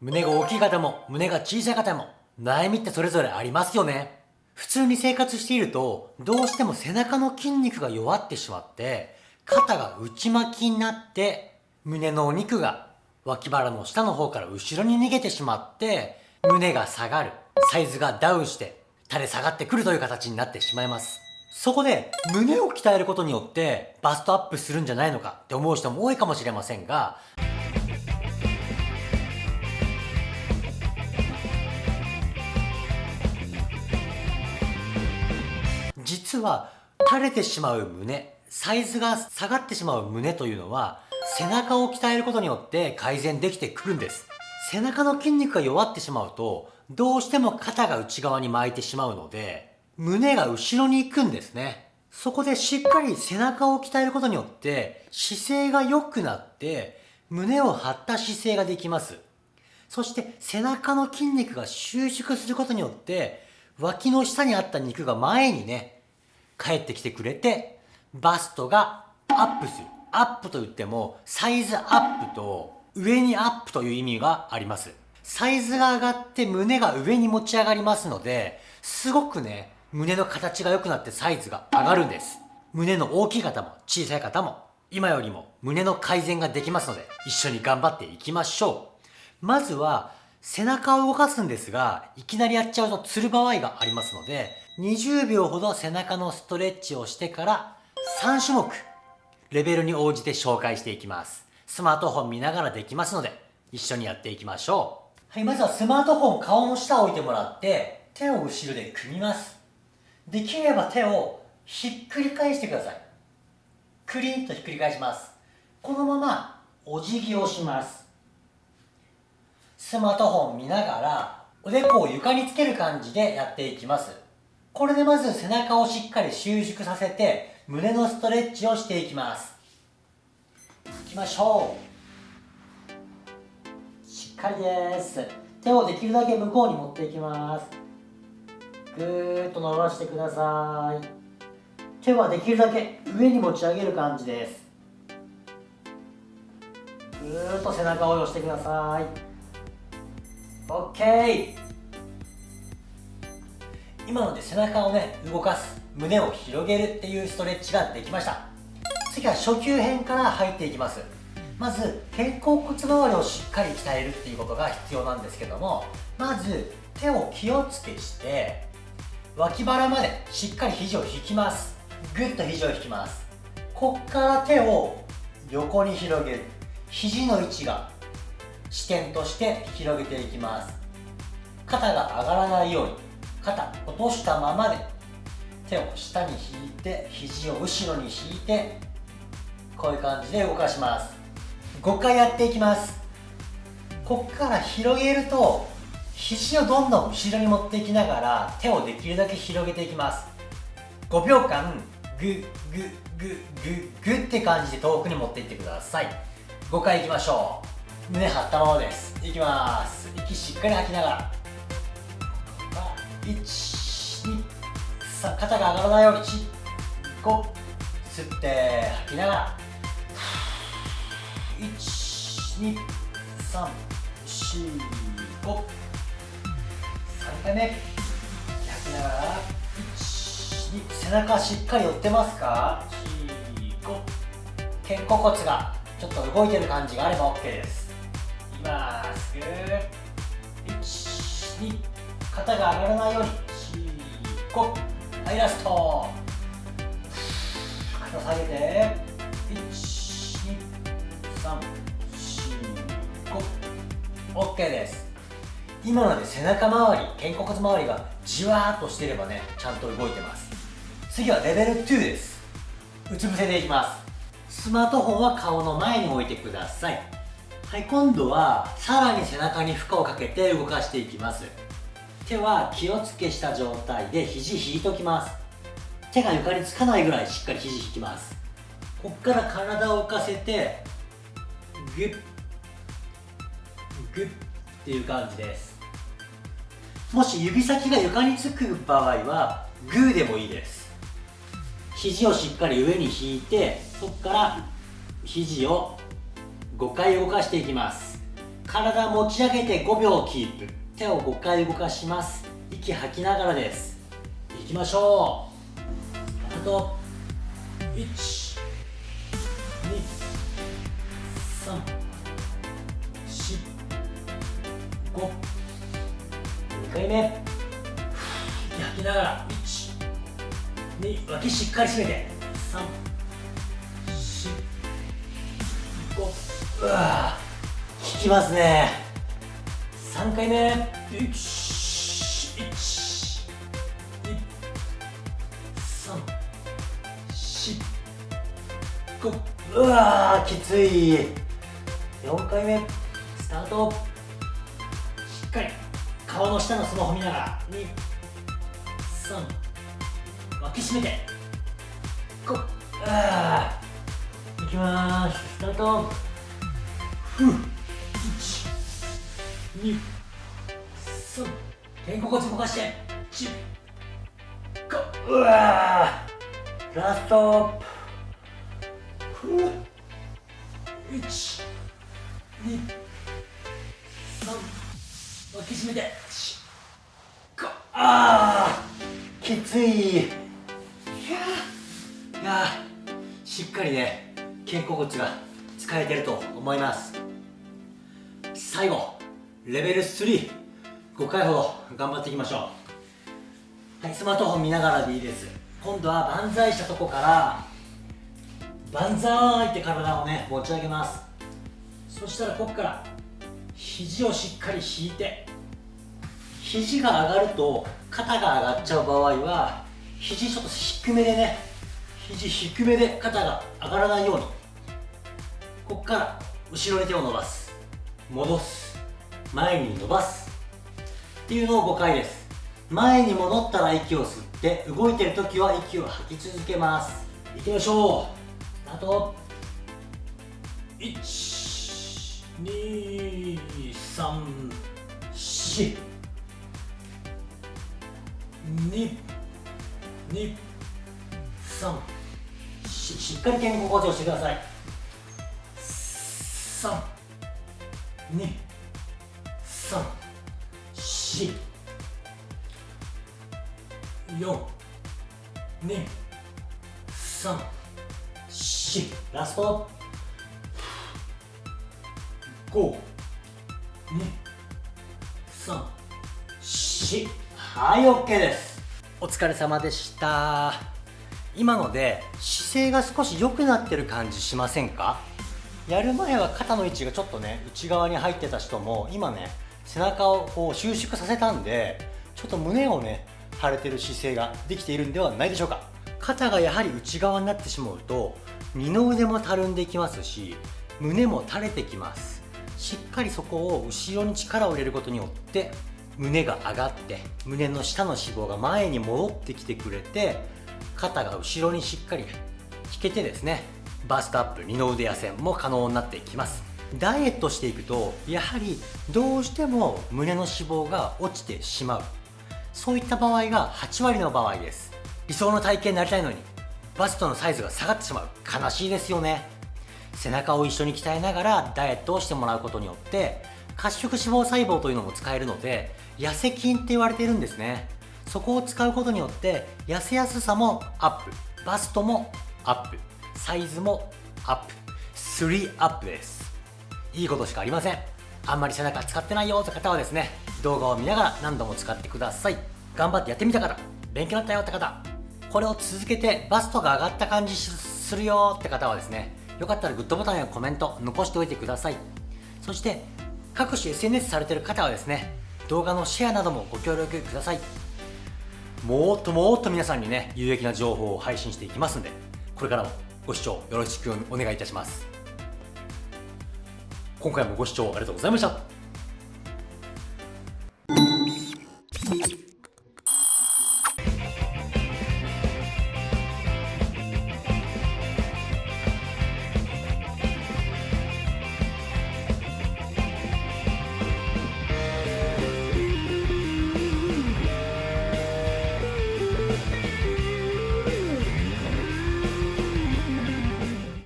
胸が大きい方も胸が小さい方も悩みってそれぞれありますよね。普通に生活しているとどうしても背中の筋肉が弱ってしまって肩が内巻きになって胸のお肉が脇腹の下の方から後ろに逃げてしまって胸が下がるサイズがダウンして垂れ下がってくるという形になってしまいますそこで胸を鍛えることによってバストアップするんじゃないのかって思う人も多いかもしれませんが実は垂れてしまう胸サイズが下がってしまう胸というのは背中を鍛えることによって改善できてくるんです。背中の筋肉が弱ってしまうとどうしても肩が内側に巻いてしまうので胸が後ろに行くんですね。そこでしっかり背中を鍛えることによって姿勢が良くなって胸を張った姿勢ができます。そして背中の筋肉が収縮することによって脇の下にあった肉が前にね帰ってきてくれてバストがアップする。アップと言ってもサイズアップと上にアップという意味があります。サイズが上がって胸が上に持ち上がりますのですごくね胸の形が良くなってサイズが上がるんです。胸の大きい方も小さい方も今よりも胸の改善ができますので一緒に頑張っていきましょう。まずは背中を動かすんですがいきなりやっちゃうとつる場合がありますので20秒ほど背中のストレッチをしてから3種目レベルに応じて紹介していきます。スマートフォン見ながらできますので一緒にやっていきましょう。はいまずはスマートフォン顔の下を置いてもらって手を後ろで組みます。できれば手をひっくり返してください。クリンとひっくり返します。このままお辞儀をします。スマートフォン見ながらおでこを床につける感じでやっていきます。これでまず背中をしっかり収縮させて胸のストレッチをしていきます。いきましょう。しっかりです。手をできるだけ向こうに持っていきます。ぐーっと伸ばしてください。手はできるだけ上に持ち上げる感じです。ぐーっと背中を押してください。OK 今ので背中をね動かす胸を広げるっていうストレッチができました。次は初級編から入っていきます。まず肩甲骨周りをしっかり鍛えるっていうことが必要なんですけどもまず手を気をつけして脇腹までしっかり肘を引きます。ぐっと肘を引きます。こっから手を横に広げる。肘の位置が支点として広げていきます。肩が上がらないように肩落としたままで手を下に引いて肘を後ろに引いてこういう感じで動かします。5回やっていきます。こっから広げると肘をどんどん後ろに持っていきながら手をできるだけ広げていきます。5秒間グッグッグッグッグッって感じで遠くに持っていってください。5回いきましょう。胸張ったままです。いきます。息しっかり吐きながら。1 2さあ肩が上がらないように5吸って吐きながら。1 2 3 4 5 3回目。吐きながら。1 2背中しっかり寄ってますか？4 5肩甲骨がちょっと動いてる感じがあれば OK です。いきます。ぐー。1 2肩が上がらないように4 5はいラスト。肩下げて。12345 OK です。今ので背中周り肩甲骨周りがじわーっとしてればねちゃんと動いてます。次はレベル2です。うつ伏せでいきます。スマートフォンは顔の前に置いてください。はい今度はさらに背中に負荷をかけて動かしていきます。手は気をつけした状態で肘引いときます。手が床につかないぐらいしっかり肘引きます。こっから体を浮かせてグッグッっていう感じです。もし指先が床につく場合はグーでもいいです。肘をしっかり上に引いてそこから肘を5回動かしていきます。体持ち上げて5秒キープ。手を5回動かします。息吐きながらです。いきましょう。あと1 2 3 4 5 2回目。息吐きながら。1 2脇しっかり締めて。3 4 5うわ効きますね。3回目。1 1 2 3 4 5うわきつい。4回目スタート。しっかり顔の下のスマホ見ながら2 3脇締めて。5あいきます。スタート。ふう。1 2 3肩甲骨動かして1 5うわラストふう1 2 3脇締めて1 5あーきついいやいやしっかりね肩甲骨が使えてると思います最後レベル35回ほど頑張っていきましょう。はいスマートフォン見ながらでいいです。今度は万歳したとこから万歳って体をね持ち上げます。そしたらここから肘をしっかり引いて肘が上がると肩が上がっちゃう場合は肘ちょっと低めでね肘低めで肩が上がらないようにここから後ろに手を伸ばす。戻す。前に伸ばす。っていうのを5回です。前に戻ったら息を吸って動いてる時は息を吐き続けます。いきましょう。スタート1 2 3 4 2 2 3ししっかり肩甲骨をしてください。3 2 3 4 4 2 3 4ラスト。5 2 3 4はい OK です。お疲れ様でした。今ので姿勢が少し良くなってる感じしませんか？やる前は肩の位置がちょっとね内側に入ってた人も今ね背中をこう収縮させたんでちょっと胸をね腫れてる姿勢ができているんではないでしょうか。肩がやはり内側になってしまうと二の腕もたるんでいきますし胸も垂れてきます。しっかりそこを後ろに力を入れることによって胸が上がって胸の下の脂肪が前に戻ってきてくれて肩が後ろにしっかり引けてですねバストアップ二の腕痩せも可能になっていきます。ダイエットしていくとやはりどうしても胸の脂肪が落ちてしまう。そういった場合が8割の場合です。理想の体型になりたいのにバストのサイズが下がってしまう。悲しいですよね。背中を一緒に鍛えながらダイエットをしてもらうことによって褐色脂肪細胞というのも使えるので痩せ筋って言われているんですね。そこを使うことによって痩せやすさもアップ。バストもアップ。サイズもアップ。3アップです。いいことしかありません。あんまり背中使ってないよって方はですね動画を見ながら何度も使ってください。頑張ってやってみた方勉強になったよって方これを続けてバストが上がった感じするよって方はですねよかったらグッドボタンやコメント残しておいてください。そして各種 SNS されてる方はですね動画のシェアなどもご協力ください。もっともっと皆さんにね有益な情報を配信していきますんでこれからもご視聴よろしくお願いいたします。今回もご視聴ありがとうございました。